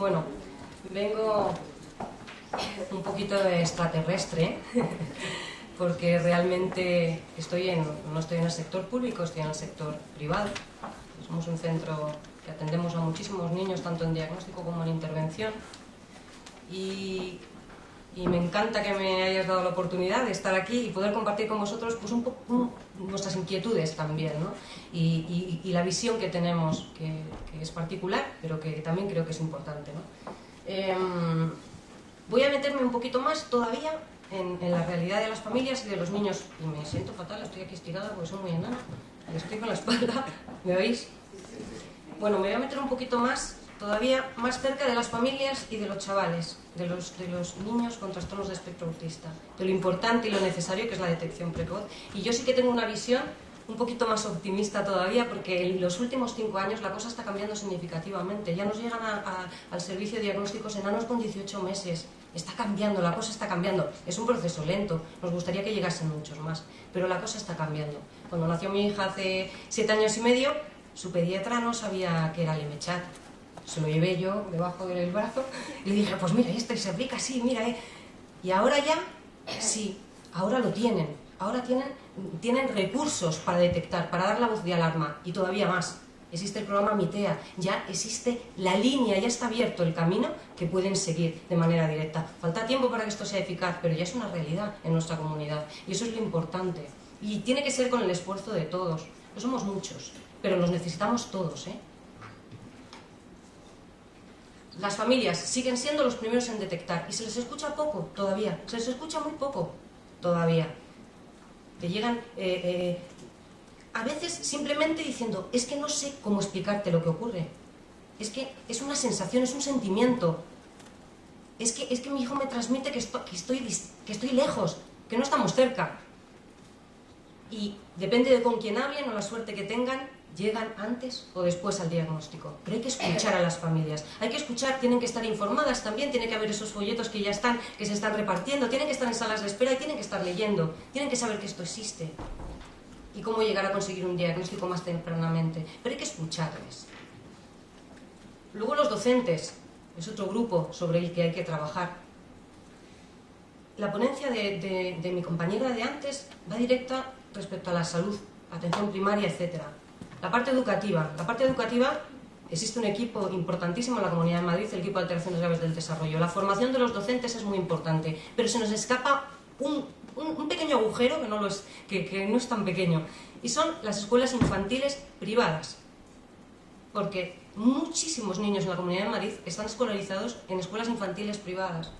Bueno, vengo un poquito de extraterrestre, porque realmente estoy en, no estoy en el sector público, estoy en el sector privado. Somos un centro que atendemos a muchísimos niños, tanto en diagnóstico como en intervención. Y, y me encanta que me hayas dado la oportunidad de estar aquí y poder compartir con vosotros pues, un poco nuestras inquietudes también, ¿no? y, y, la visión que tenemos, que, es particular, pero que también creo que es importante. ¿no? Eh, voy a meterme un poquito más todavía en, en, la realidad de las familias y de los niños. Y me siento fatal, estoy aquí estirada porque soy muy enana, estoy con la espalda, ¿me oís? Bueno, me voy a meter un poquito más, todavía más cerca de las familias y de los chavales, de los, de los niños con trastornos de espectro autista, de lo importante y lo necesario que es la detección precoz. Y yo sí que tengo una visión un poquito más optimista todavía porque en los últimos cinco años la cosa está cambiando significativamente. Ya nos llegan al servicio de diagnósticos enanos con 18 meses. Está cambiando, la cosa está cambiando. Es un proceso lento, nos gustaría que llegasen muchos más, pero la cosa está cambiando. Cuando nació mi hija hace siete años y medio, su pediatra no sabía que era Lemechat. Se lo llevé yo debajo del brazo y le dije, pues mira, esto se aplica así, mira, eh. Y ahora ya, sí, ahora lo tienen. Ahora tienen, tienen recursos para detectar, para dar la voz de alarma y todavía más. Existe el programa MITEA, ya existe la línea, ya está abierto el camino que pueden seguir de manera directa. Falta tiempo para que esto sea eficaz, pero ya es una realidad en nuestra comunidad y eso es lo importante. Y tiene que ser con el esfuerzo de todos. No somos muchos, pero los necesitamos todos. ¿eh? Las familias siguen siendo los primeros en detectar y se les escucha poco todavía, se les escucha muy poco todavía. Te llegan eh, eh, a veces simplemente diciendo, es que no sé cómo explicarte lo que ocurre. Es que es una sensación, es un sentimiento. Es que, es que mi hijo me transmite que estoy, que, estoy, que estoy lejos, que no estamos cerca. Y depende de con quién hablen o la suerte que tengan, llegan antes o después al diagnóstico. Pero hay que escuchar a las familias. Hay que escuchar, tienen que estar informadas también, tiene que haber esos folletos que ya están, que se están repartiendo, tienen que estar en salas de espera y tienen que estar leyendo. Tienen que saber que esto existe y cómo llegar a conseguir un diagnóstico más tempranamente. Pero hay que escucharles. Luego los docentes, es otro grupo sobre el que hay que trabajar. La ponencia de, de, mi compañera de antes va directa respecto a la salud, atención primaria, etcétera. La parte educativa. La parte educativa existe un equipo importantísimo en la Comunidad de Madrid, el equipo de alteraciones graves del desarrollo. La formación de los docentes es muy importante, pero se nos escapa un, pequeño agujero que no, es, que, no es tan pequeño, y son las escuelas infantiles privadas. Porque muchísimos niños en la Comunidad de Madrid están escolarizados en escuelas infantiles privadas.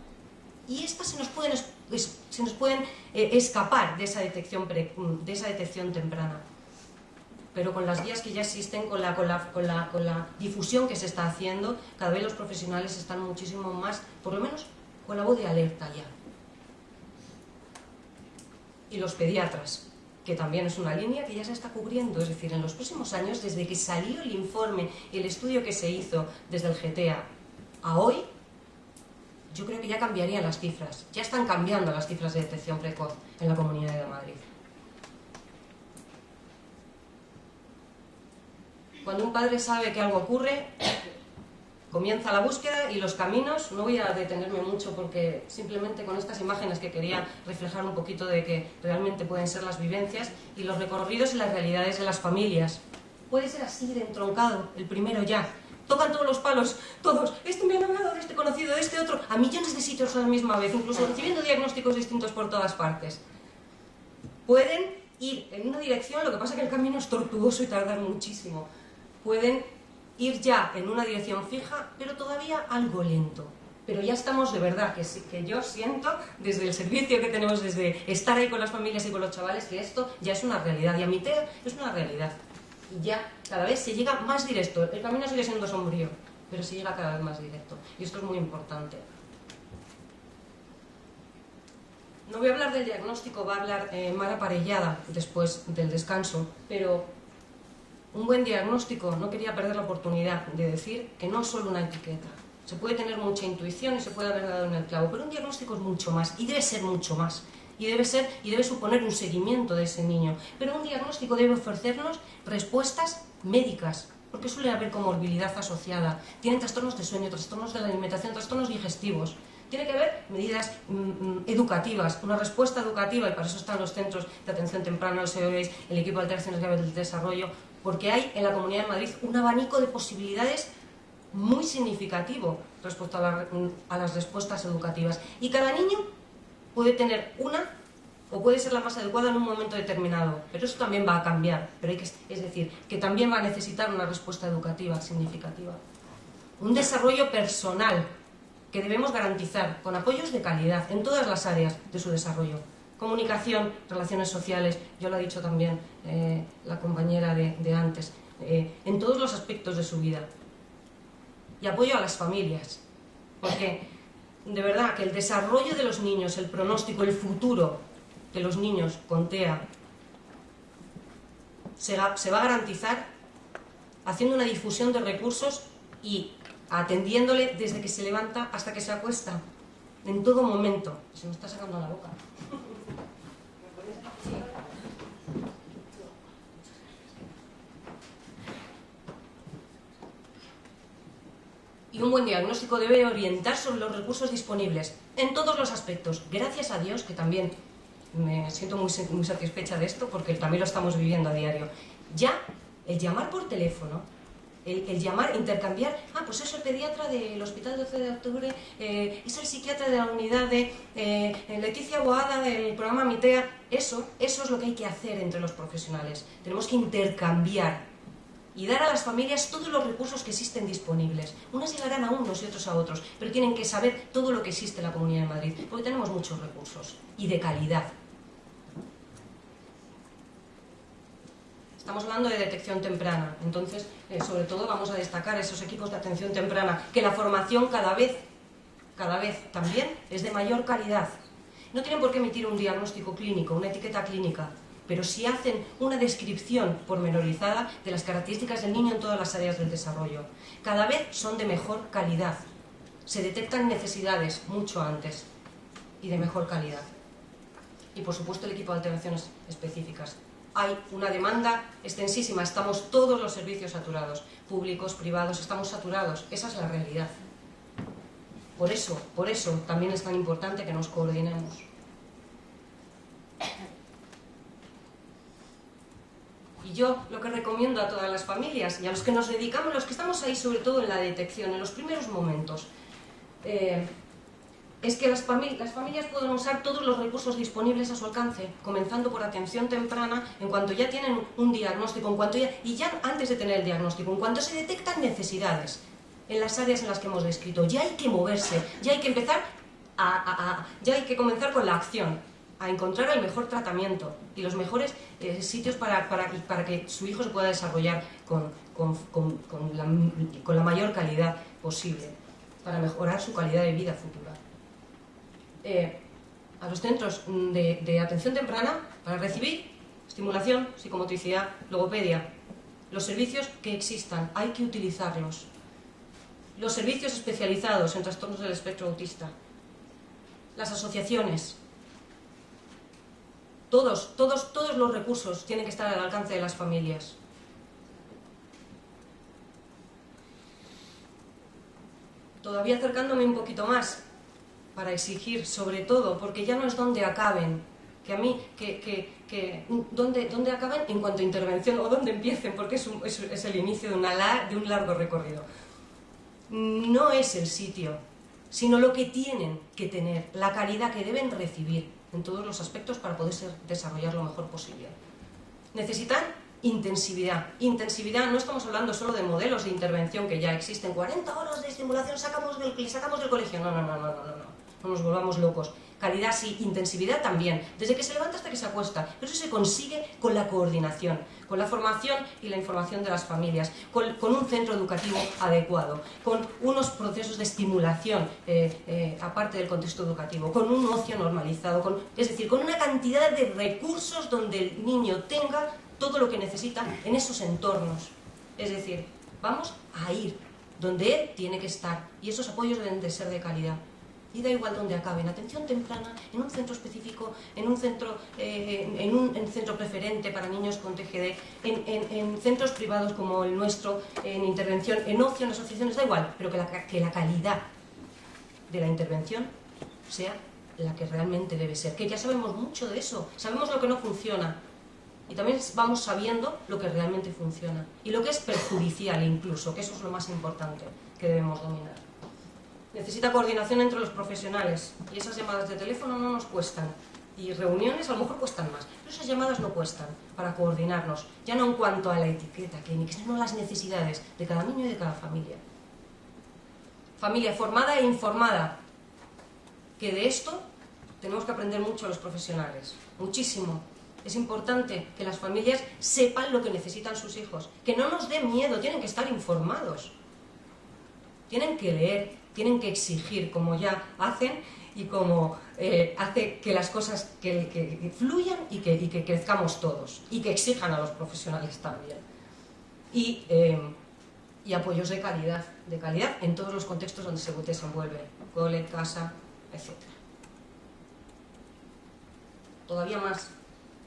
Y estas se nos pueden, se nos pueden eh, escapar de esa, detección de esa detección temprana pero con las guías que ya existen, con la, con, con, la, con la difusión que se está haciendo, cada vez los profesionales están muchísimo más, por lo menos con la voz de alerta ya. Y los pediatras, que también es una línea que ya se está cubriendo, es decir, en los próximos años, desde que salió el informe, el estudio que se hizo desde el GTA a hoy, yo creo que ya cambiarían las cifras, ya están cambiando las cifras de detección precoz en la Comunidad de Madrid. Cuando un padre sabe que algo ocurre, comienza la búsqueda y los caminos, no voy a detenerme mucho porque simplemente con estas imágenes que quería reflejar un poquito de que realmente pueden ser las vivencias y los recorridos y las realidades de las familias. Puede ser así de entroncado, el primero ya. Tocan todos los palos, todos. Este me ha hablado este conocido, este otro, a millones de sitios a la misma vez, incluso recibiendo diagnósticos distintos por todas partes. Pueden ir en una dirección, lo que pasa es que el camino es tortuoso y tardar muchísimo pueden ir ya en una dirección fija, pero todavía algo lento. Pero ya estamos de verdad, que, que yo siento desde el servicio que tenemos, desde estar ahí con las familias y con los chavales, que esto ya es una realidad. Y a mi TEA es una realidad. Y ya cada vez se llega más directo. El camino sigue siendo sombrío, pero se llega cada vez más directo. Y esto es muy importante. No voy a hablar del diagnóstico, va a hablar eh, Mara después del descanso, pero un buen diagnóstico, no quería perder la oportunidad de decir que no es solo una etiqueta. Se puede tener mucha intuición y se puede haber dado en el clavo, pero un diagnóstico es mucho más y debe ser mucho más. Y debe, ser, y debe suponer un seguimiento de ese niño. Pero un diagnóstico debe ofrecernos respuestas médicas, porque suele haber comorbilidad asociada, tienen trastornos de sueño, trastornos de la alimentación, trastornos digestivos. Tiene que haber medidas mm, mm, educativas, una respuesta educativa, y para eso están los centros de atención temprana, los COEs, el equipo de alteraciones graves del desarrollo, porque hay en la Comunidad de Madrid un abanico de posibilidades muy significativo respecto a, a las respuestas educativas. Y cada niño puede tener una o puede ser la más adecuada en un momento determinado, pero eso también va a cambiar, pero hay que, es decir, que también va a necesitar una respuesta educativa significativa. Un desarrollo personal que debemos garantizar con apoyos de calidad en todas las áreas de su desarrollo. Comunicación, relaciones sociales, yo lo ha dicho también eh, la compañera de, antes, eh, en todos los aspectos de su vida. Y apoyo a las familias, porque de verdad que el desarrollo de los niños, el pronóstico, el futuro de los niños con TEA se va a garantizar haciendo una difusión de recursos y atendiéndole desde que se levanta hasta que se acuesta, en todo momento. Se me está sacando la boca. Y un buen diagnóstico debe orientar sobre los recursos disponibles en todos los aspectos. Gracias a Dios, que también me siento muy, muy satisfecha de esto, porque también lo estamos viviendo a diario. Ya, el llamar por teléfono el, llamar, intercambiar, ah, pues es el pediatra del Hospital 12 de Octubre, eh, es el psiquiatra de la unidad de eh, Leticia Boada del programa MITEA, eso, eso es lo que hay que hacer entre los profesionales. Tenemos que intercambiar y dar a las familias todos los recursos que existen disponibles. Unas llegarán a unos y otros a otros, pero tienen que saber todo lo que existe en la Comunidad de Madrid, porque tenemos muchos recursos y de calidad. Estamos hablando de detección temprana, entonces, eh, sobre todo vamos a destacar esos equipos de atención temprana, que la formación cada vez, cada vez también es de mayor calidad. No tienen por qué emitir un diagnóstico clínico, una etiqueta clínica, pero sí hacen una descripción pormenorizada de las características del niño en todas las áreas del desarrollo. Cada vez son de mejor calidad. Se detectan necesidades mucho antes y de mejor calidad. Y por supuesto el equipo de alteraciones específicas hay una demanda extensísima, estamos todos los servicios saturados, públicos, privados, estamos saturados, esa es la realidad. Por eso, por eso también es tan importante que nos coordinemos. Y yo lo que recomiendo a todas las familias y a los que nos dedicamos, los que estamos ahí sobre todo en la detección, en los primeros momentos, eh, es que las, familias pueden usar todos los recursos disponibles a su alcance, comenzando por atención temprana, en cuanto ya tienen un diagnóstico, en cuanto ya, y ya antes de tener el diagnóstico, en cuanto se detectan necesidades en las áreas en las que hemos descrito, ya hay que moverse, ya hay que empezar a, ya hay que comenzar con la acción, a encontrar el mejor tratamiento y los mejores eh, sitios para, para, que su hijo se pueda desarrollar con, con, con la mayor calidad posible, para mejorar su calidad de vida futura. Eh, a los centros de, atención temprana para recibir estimulación, psicomotricidad, logopedia. Los servicios que existan, hay que utilizarlos. Los servicios especializados en trastornos del espectro autista. Las asociaciones. Todos, todos, todos los recursos tienen que estar al alcance de las familias. Todavía acercándome un poquito más, para exigir, sobre todo, porque ya no es donde acaben, que a mí, que, que, que donde, donde acaben en cuanto a intervención o donde empiecen, porque es, es, el inicio de, una, de un largo recorrido. No es el sitio, sino lo que tienen que tener, la calidad que deben recibir en todos los aspectos para poder desarrollar lo mejor posible. Necesitan intensividad. Intensividad, no estamos hablando solo de modelos de intervención que ya existen, 40 horas de estimulación sacamos del, sacamos del colegio. No, no, no, no, no no nos volvamos locos. Calidad sí, intensividad también, desde que se levanta hasta que se acuesta. Pero eso se consigue con la coordinación, con la formación y la información de las familias, con, un centro educativo adecuado, con unos procesos de estimulación eh, eh, aparte del contexto educativo, con un ocio normalizado, con, es decir, con una cantidad de recursos donde el niño tenga todo lo que necesita en esos entornos. Es decir, vamos a ir donde él tiene que estar y esos apoyos deben de ser de calidad. Y da igual dónde acaben, atención temprana, en un centro específico, en un centro, eh, en un centro preferente para niños con TGD, en, centros privados como el nuestro, en intervención, en ocio, en asociaciones, da igual, pero que la, que la calidad de la intervención sea la que realmente debe ser, que ya sabemos mucho de eso, sabemos lo que no funciona, y también vamos sabiendo lo que realmente funciona y lo que es perjudicial incluso, que eso es lo más importante que debemos dominar. Necesita coordinación entre los profesionales. Y esas llamadas de teléfono no nos cuestan. Y reuniones a lo mejor cuestan más, pero esas llamadas no cuestan para coordinarnos, ya no en cuanto a la etiqueta clínica, sino las necesidades de cada niño y de cada familia. Familia formada e informada, que de esto tenemos que aprender mucho los profesionales, muchísimo. Es importante que las familias sepan lo que necesitan sus hijos, que no nos dé miedo, tienen que estar informados. Tienen que leer, tienen que exigir, como ya hacen, y como eh, hace que las cosas que, fluyan y que, crezcamos todos, y que exijan a los profesionales también. Y, eh, y apoyos de calidad, de calidad en todos los contextos donde se desenvuelve, cole, casa, etc. Todavía más.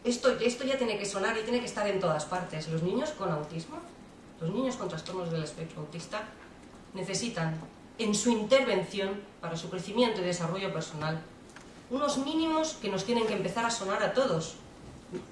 Esto, esto ya tiene que sonar y tiene que estar en todas partes. Los niños con autismo, los niños con trastornos del espectro autista, necesitan en su intervención para su crecimiento y desarrollo personal. Unos mínimos que nos tienen que empezar a sonar a todos.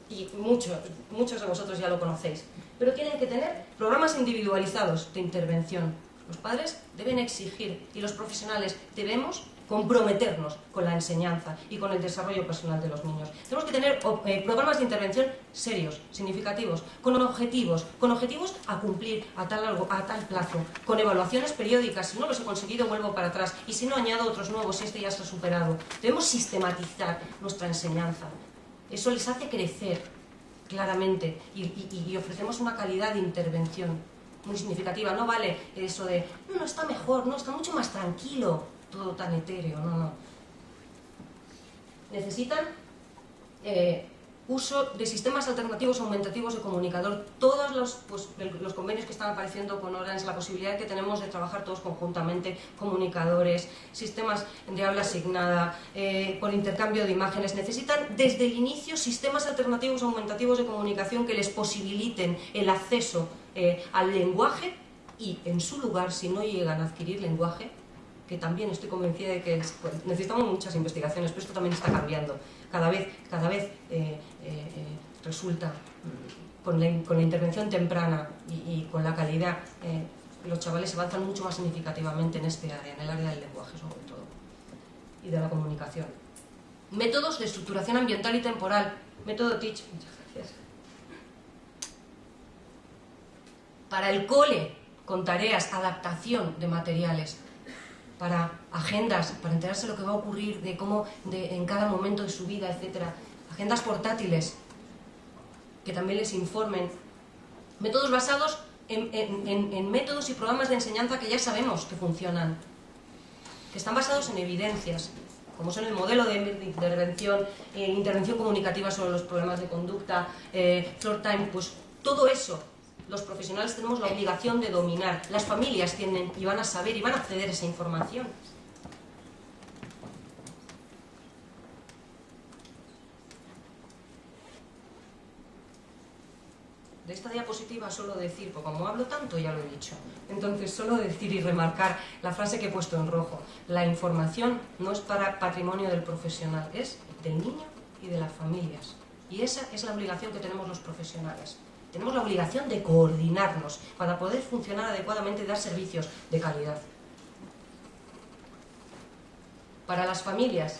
Y muchos, muchos de vosotros ya lo conocéis. Pero tienen que tener programas individualizados de intervención. Los padres deben exigir y los profesionales debemos comprometernos con la enseñanza y con el desarrollo personal de los niños. Tenemos que tener eh, programas de intervención serios, significativos, con objetivos, con objetivos a cumplir a tal, a tal plazo, con evaluaciones periódicas, si no los he conseguido vuelvo para atrás y si no añado otros nuevos, este ya ha superado. Debemos sistematizar nuestra enseñanza. Eso les hace crecer claramente y ofrecemos una calidad de intervención muy significativa. No vale eso de, no, no, está mejor, no, está mucho más tranquilo todo tan etéreo, no, no. Necesitan eh, uso de sistemas alternativos aumentativos de comunicador. Todos los, pues, los convenios que están apareciendo con Orange, la posibilidad que tenemos de trabajar todos conjuntamente, comunicadores, sistemas de habla asignada, eh, por intercambio de imágenes, necesitan desde el inicio sistemas alternativos aumentativos de comunicación que les posibiliten el acceso eh, al lenguaje y en su lugar, si no llegan a adquirir lenguaje, que también estoy convencida de que pues, necesitamos muchas investigaciones, pero esto también está cambiando. Cada vez, cada vez eh, eh, resulta, mm, con la, con la, intervención temprana y, con la calidad, eh, los chavales avanzan mucho más significativamente en este área, en el área del lenguaje sobre todo, y de la comunicación. Métodos de estructuración ambiental y temporal. Método TEACH. Muchas gracias. Para el cole, con tareas, adaptación de materiales para agendas, para enterarse de lo que va a ocurrir, de cómo de, en cada momento de su vida, etc. Agendas portátiles que también les informen. Métodos basados en, métodos y programas de enseñanza que ya sabemos que funcionan, que están basados en evidencias, como son el modelo de, intervención, eh, intervención comunicativa sobre los problemas de conducta, eh, floor time, pues todo eso los profesionales tenemos la obligación de dominar. Las familias tienen y van a saber y van a acceder a esa información. De esta diapositiva solo decir, porque como hablo tanto ya lo he dicho, entonces solo decir y remarcar la frase que he puesto en rojo. La información no es para patrimonio del profesional, es del niño y de las familias. Y esa es la obligación que tenemos los profesionales. Tenemos la obligación de coordinarnos para poder funcionar adecuadamente y dar servicios de calidad. Para las familias,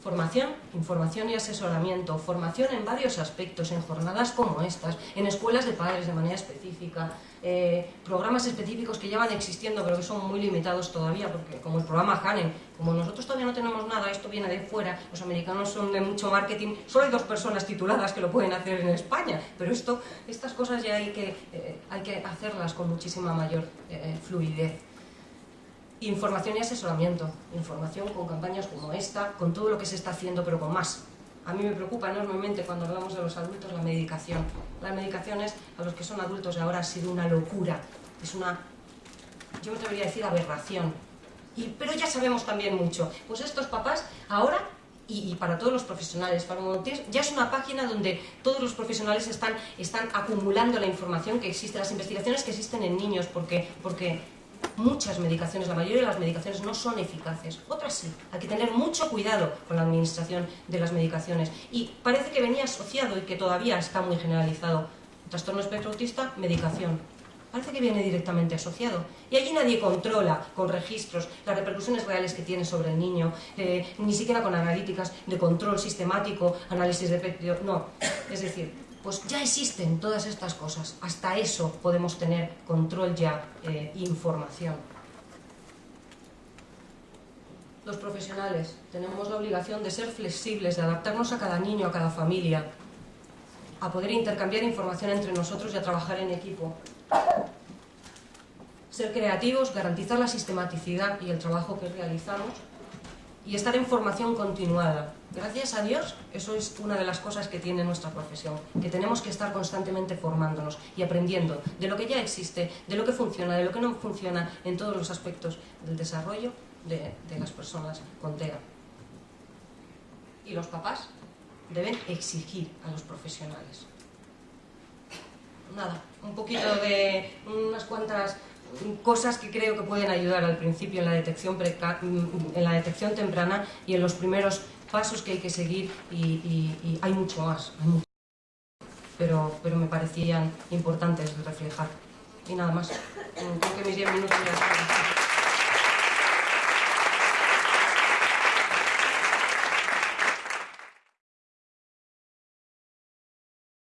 Formación, información y asesoramiento, formación en varios aspectos, en jornadas como estas, en escuelas de padres de manera específica, eh, programas específicos que ya van existiendo pero que son muy limitados todavía, porque como el programa Hanen, como nosotros todavía no tenemos nada, esto viene de fuera, los americanos son de mucho marketing, solo hay dos personas tituladas que lo pueden hacer en España, pero esto, estas cosas ya hay que, eh, hay que hacerlas con muchísima mayor eh, fluidez. Información y asesoramiento, información con campañas como esta, con todo lo que se está haciendo, pero con más. A mí me preocupa enormemente cuando hablamos de los adultos la medicación. Las medicaciones a los que son adultos ahora ha sido una locura, es una, yo me atrevería a decir aberración. pero ya sabemos también mucho. Pues estos papás ahora y, para todos los profesionales. ya es una página donde todos los profesionales están, están acumulando la información que existe, las investigaciones que existen en niños, porque, porque muchas medicaciones, la mayoría de las medicaciones no son eficaces, otras sí. Hay que tener mucho cuidado con la administración de las medicaciones. Y parece que venía asociado y que todavía está muy generalizado. Trastorno espectro autista, medicación parece que viene directamente asociado. Y allí nadie controla con registros las repercusiones reales que tiene sobre el niño, eh, ni siquiera con analíticas de control sistemático, análisis de no. Es decir, pues ya existen todas estas cosas. Hasta eso podemos tener control ya, eh, información. Los profesionales tenemos la obligación de ser flexibles, de adaptarnos a cada niño, a cada familia, a poder intercambiar información entre nosotros y a trabajar en equipo. Ser creativos, garantizar la sistematicidad y el trabajo que realizamos y estar en formación continuada. Gracias a Dios, eso es una de las cosas que tiene nuestra profesión, que tenemos que estar constantemente formándonos y aprendiendo de lo que ya existe, de lo que funciona, de lo que no funciona en todos los aspectos del desarrollo de, las personas con TEA. Y los papás deben exigir a los profesionales nada, un poquito de unas cuantas cosas que creo que pueden ayudar al principio en la detección, en la detección temprana y en los primeros pasos que hay que seguir y, hay mucho más, Pero, pero me parecían importantes reflejar. Y nada más, creo que mis 10 minutos ya están.